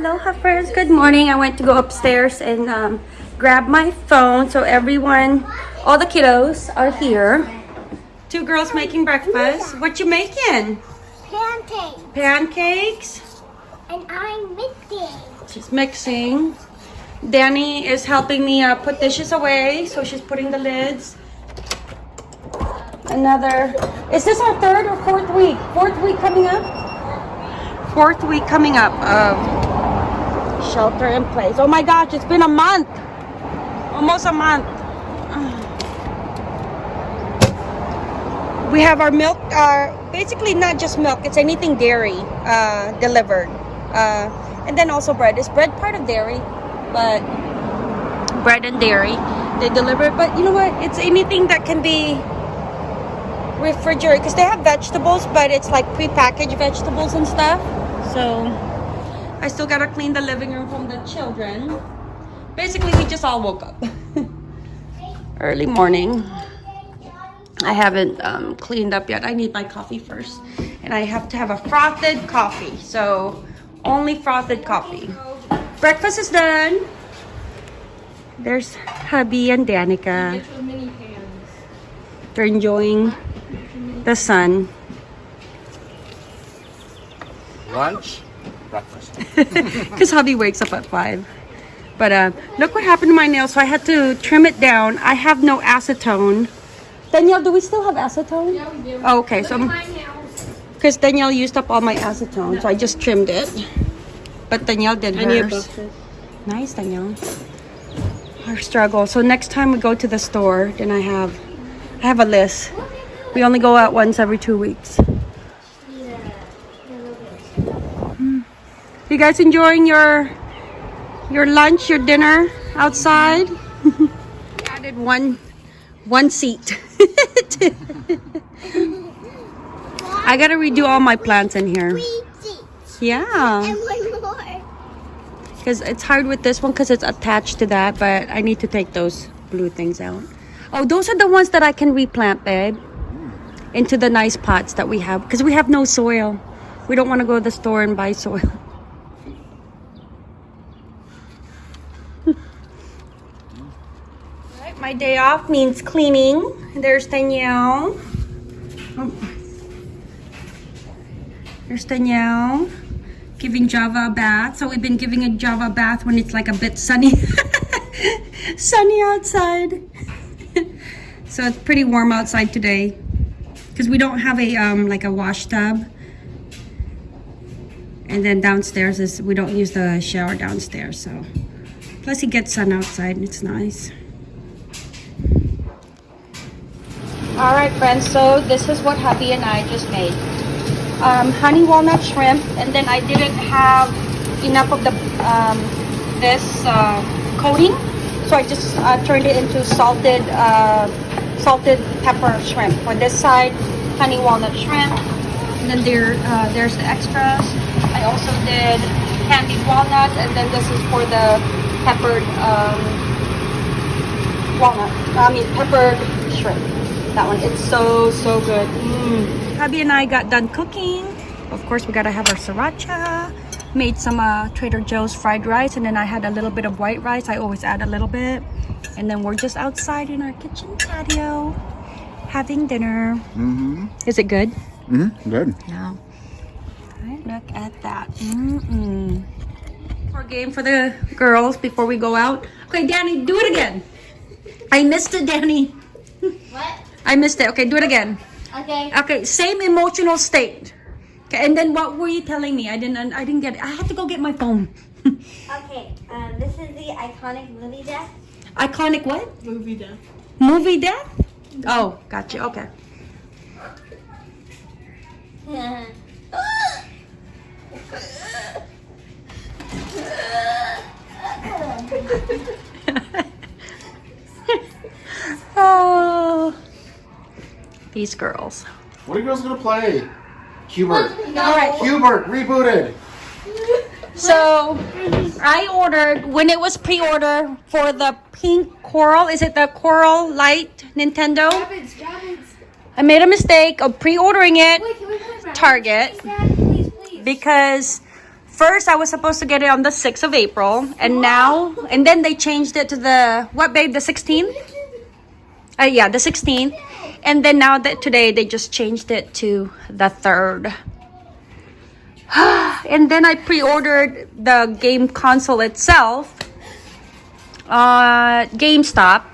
Aloha friends, good morning. I went to go upstairs and um, grab my phone. So everyone, all the kiddos are here. Two girls making breakfast. What you making? Pancakes. Pancakes. And I'm mixing. She's mixing. Danny is helping me uh, put dishes away. So she's putting the lids. Another, is this our third or fourth week? Fourth week coming up? Fourth week coming up of shelter in place. Oh my gosh, it's been a month. Almost a month. We have our milk, uh, basically not just milk, it's anything dairy uh, delivered. Uh, and then also bread. Is bread part of dairy? But bread and dairy, they deliver. But you know what? It's anything that can be refrigerated because they have vegetables, but it's like prepackaged vegetables and stuff. So I still gotta clean the living room from the children. Basically, we just all woke up early morning. I haven't um, cleaned up yet. I need my coffee first, and I have to have a frothed coffee. So only frothed coffee. Breakfast is done. There's hubby and Danica. They're enjoying the sun. Lunch, breakfast. Because hubby wakes up at 5. But uh, look what happened to my nails. So I had to trim it down. I have no acetone. Danielle, do we still have acetone? Yeah, we do. Oh, okay, so Look at my nails. because Danielle used up all my acetone, so I just trimmed it. But Danielle did hers. Nice, Danielle. Our struggle. So next time we go to the store, then I have, I have a list. We only go out once every two weeks. You guys enjoying your your lunch, your dinner outside? Added one one seat. I gotta redo all my plants in here. Yeah. And one more. Because it's hard with this one because it's attached to that, but I need to take those blue things out. Oh, those are the ones that I can replant, babe. Into the nice pots that we have. Because we have no soil. We don't want to go to the store and buy soil. my day off means cleaning. There's Danielle. Oh. There's Danielle giving Java a bath. So we've been giving a Java a bath when it's like a bit sunny. sunny outside. so it's pretty warm outside today. Because we don't have a um like a wash tub. And then downstairs is we don't use the shower downstairs, so plus he gets sun outside and it's nice. Alright friends, so this is what hubby and I just made. Um, honey walnut shrimp and then I didn't have enough of the um, this uh, coating so I just uh, turned it into salted uh, salted pepper shrimp. For this side honey walnut shrimp and then there uh, there's the extras. I also did candied walnuts and then this is for the peppered um, walnut I mean peppered shrimp that one it's so so good mm. hubby and i got done cooking of course we gotta have our sriracha made some uh, trader joe's fried rice and then i had a little bit of white rice i always add a little bit and then we're just outside in our kitchen patio having dinner Mm-hmm. is it good Mm-hmm. Good. Yeah. Alright, look at that Mm-mm. our game for the girls before we go out okay danny do it again i missed it danny What? I missed it. Okay, do it again. Okay. Okay, same emotional state. Okay, and then what were you telling me? I didn't. I didn't get it. I have to go get my phone. Okay. Um, this is the iconic movie death. Iconic what? Movie death. Movie death? Oh, gotcha. Okay. oh, these girls. What are you guys gonna play? Hubert. All right. Hubert rebooted. So I ordered when it was pre-order for the pink coral. Is it the coral Lite Nintendo? Rabbits, rabbits. I made a mistake of pre-ordering it Wait, can we play rabbits? Target Please, please, please. because first I was supposed to get it on the 6th of April, and now, and then they changed it to the, what babe, the 16th? Uh, yeah, the 16th. And then now that today they just changed it to the 3rd. and then I pre-ordered the game console itself uh GameStop.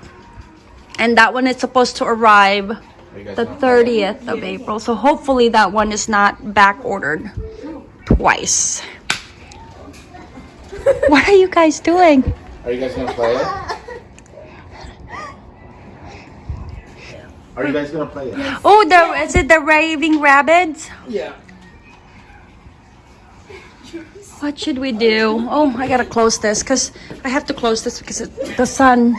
And that one is supposed to arrive Are you guys the 30th of April. So hopefully that one is not back ordered twice. what are you guys doing? Are you guys gonna play it? Are you guys gonna play it? Oh, the is it the raving Rabbids? Yeah. What should we do? Oh, I gotta close this because I have to close this because it, the sun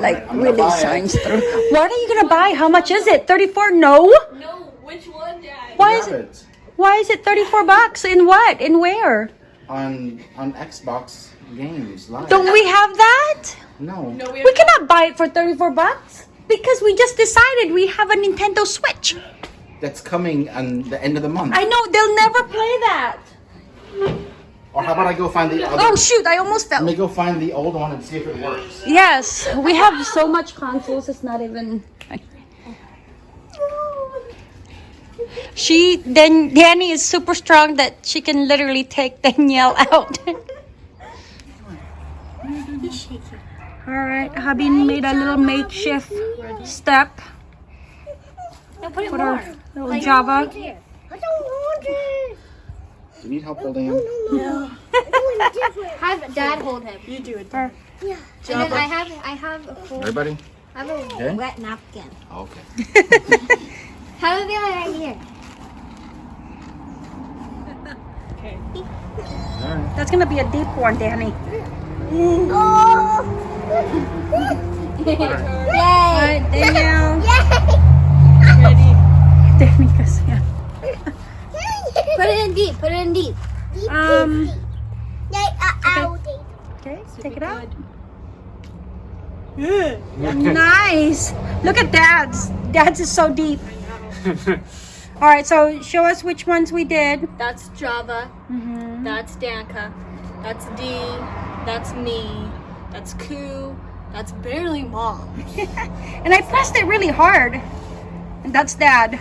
like I'm really buy it. shines through. What are you gonna buy? How much is it? 34? No. No, which one, Dad? Why is it? Why is it 34 bucks? In what? In where? on on Xbox games live? Don't we have that? No. No, we We cannot buy it for 34 bucks because we just decided we have a Nintendo Switch. That's coming on the end of the month. I know they'll never play that. Or how about I go find the other? Oh shoot, I almost fell. Let me go find the old one and see if it works. Yes, we have so much consoles it's not even She then Danny is super strong that she can literally take Danielle out. All right, hubby made a little makeshift step. No, put it Put our little Java. I don't want it. Do you need help holding him? No. have Dad hold him. You do it. And then I have I have a full, Everybody? I have a Okay. wet napkin. Oh, okay. Have a feel right here. Okay. Alright. That's gonna be a deep one, Danny. Oh! Yay! Alright, Danielle. Ready? Danny, cause yeah. Put it in deep. Put it in deep. Um. Okay. Okay, take it out. Yeah. Nice. Look at Dad's. Dad's is so deep. All right, so show us which ones we did. That's Java. Mm-hmm. That's Danka. That's D. That's me. That's Koo. That's barely mom. And I pressed it really hard. And that's Dad.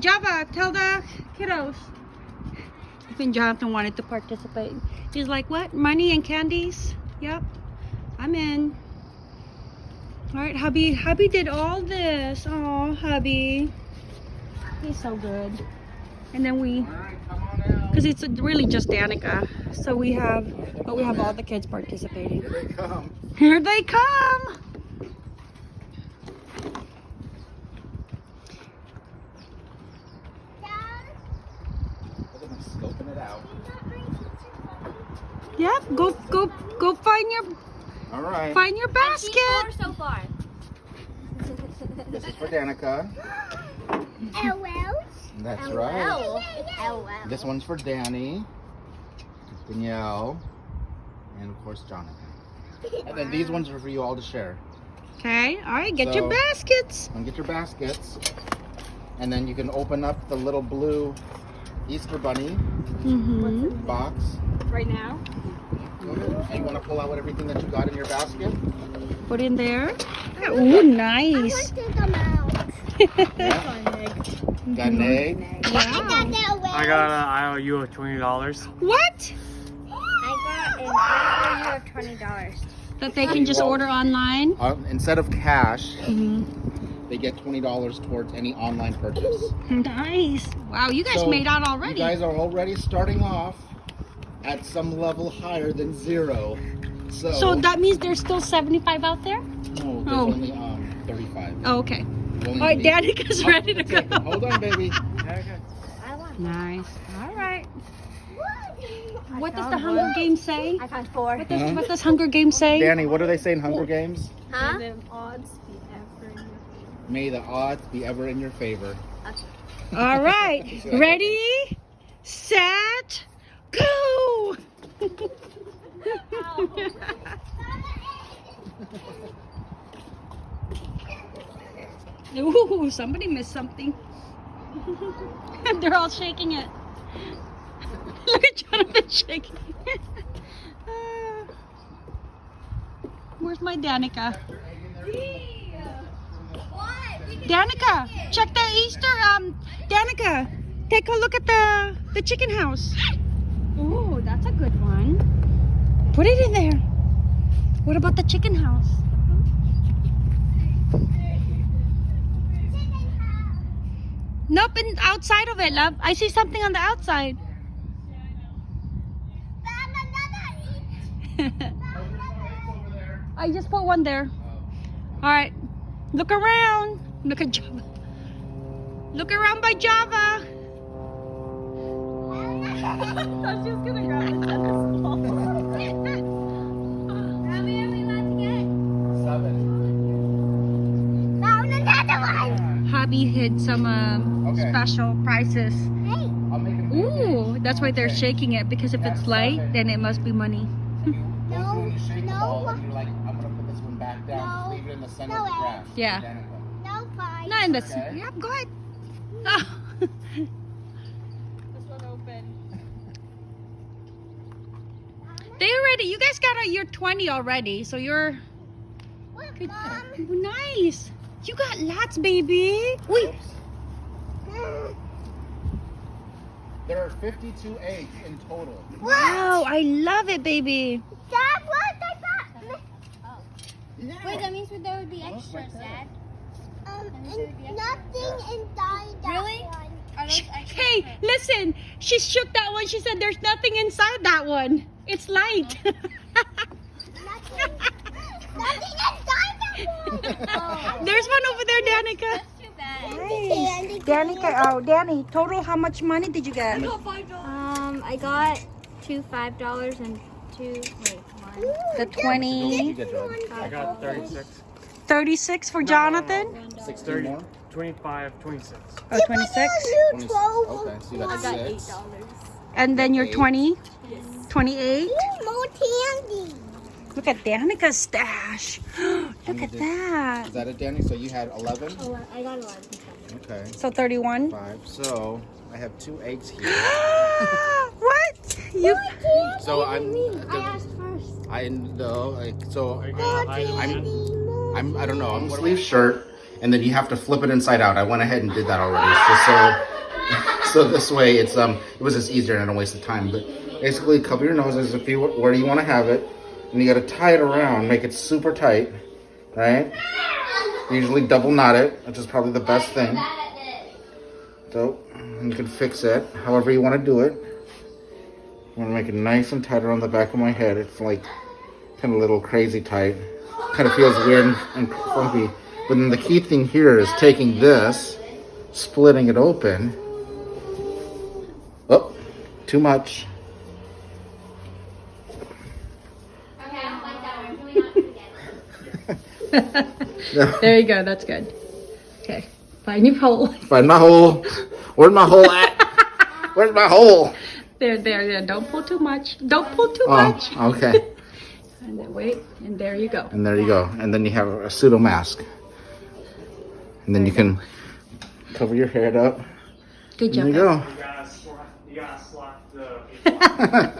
Java, tell the kiddos. Even Jonathan wanted to participate. He's like, what? Money and candies? Yep. I'm in. All right, hubby. Hubby did all this. Oh, hubby. He's so good. And then we Alright, come on out. Because it's really just Danica. So we have, but we have all the kids participating. Here they come. Here they come. Look at them scoping it out. Yep. Go, go, go find your, Alright. find your basket. so far. This is for Danica. That's right. L. L. This one's for Danny, Danielle, and of course Jonathan. And then these ones are for you all to share. Okay. All right. Get your baskets. And get your baskets. And then you can open up the little blue Easter bunny Mm-hmm. box. Right now? And. You want to pull out what everything that you got in your basket? Put in there. Ooh, nice. Yeah. Got an egg. Wow. I got an IOU of twenty dollars. What? I got an IOU of twenty dollars. That they can just order online. Uh, instead of cash, Mm-hmm. they get twenty dollars towards any online purchase. Nice. Wow, you guys So, made out You already. guys are already starting off at some level higher than zero. So, so that means there's still 75 out there? no, there's Oh. only um 35. Oh, okay. Only All right, eight. Danica's Oh, ready to okay. go. Hold on, baby. Nice. All right. I What does the Hunger one. Games say? I found four. What does, Huh? what does Hunger Games say? Danny, what do they say in Hunger Games? Huh? The odds be ever in your May the odds be ever in your favor. All right. Ready, set, go. Ooh, somebody missed something. They're all shaking it. Look at Jonathan shaking. Ah. Where's my Danica? Danica, check the Easter. Um, Danica, take a look at the the chicken house. Oh, that's a good one. Put it in there. What about the chicken house? Nope, in, outside of it, love. I see something on the outside. I just put one there. All right, look around. Look at Java. Look around by Java. Thought she was gonna grab the tennis ball. Hobby hid some um, Okay. special prices. I'll make it. Ooh, that's why they're shaking it because if it's light, then it must be money. Go through and you shake the ball and you're like, I'm gonna put this one back down. No. leave it in the center No of the way. Yeah. Danica. No, fine. Not in the. Okay. Yep, go ahead. Oh. This one open. they already. You guys got a. You're 20 already, so you're Look, good. Mom. Nice. You got lots, baby. Wait. There are 52 eggs in total. Wow, I love it, baby. Dad, what? I thought. Wait, that means there would be extras, Dad. Um, and nothing inside that Really? one. Are those extra? Hey, listen. She shook that one. She said, "There's nothing inside that one. It's light." Nothing. nothing inside that one. There's one over there, Danica. Too bad. Candy, oh, Danny, total, how much money did you get? I got five dollars. Um, I got two five dollars and two. Wait, one. The 20, I got 36. 36 for Jonathan? 16 30, more? 25, 26. Oh, 26. 20 Okay, so you got six. And then you're 20, 28. More candy. Look at Danica's stash. Look at that. Is that it, Danny? So you had 11? Oh, I got eleven. Okay. So 31. Five. So I have two eggs here. what? You So I'm. I asked first. I know. Like, so Are you gonna hide them I'm. I'm. I don't know. I'm sleeve shirt, and then you have to flip it inside out. I went ahead and did that already, just so. So this way, it's um, it was just easier and I don't waste the time. But basically, cover your noses if you where do you want to have it, and you got to tie it around, make it super tight, right? Usually double knot it, which is probably the best thing. So you can fix it however you want to do it. I want to make it nice and tight around the back of my head. It's like kind of a little crazy tight. Kind of feels weird and, and funky. But then the key thing here is taking this, splitting it open. Oh, too much. There you go. That's good. Okay. Find your hole. Find my hole. Where's my hole at? Where's my hole? There, there, there. Don't pull too much. Don't pull too Oh, much. okay. And then wait. And there you go. And there you go. And then you have a pseudo mask. And then you can cover your head up. Good job. There job. you go. You gotta you gotta slot the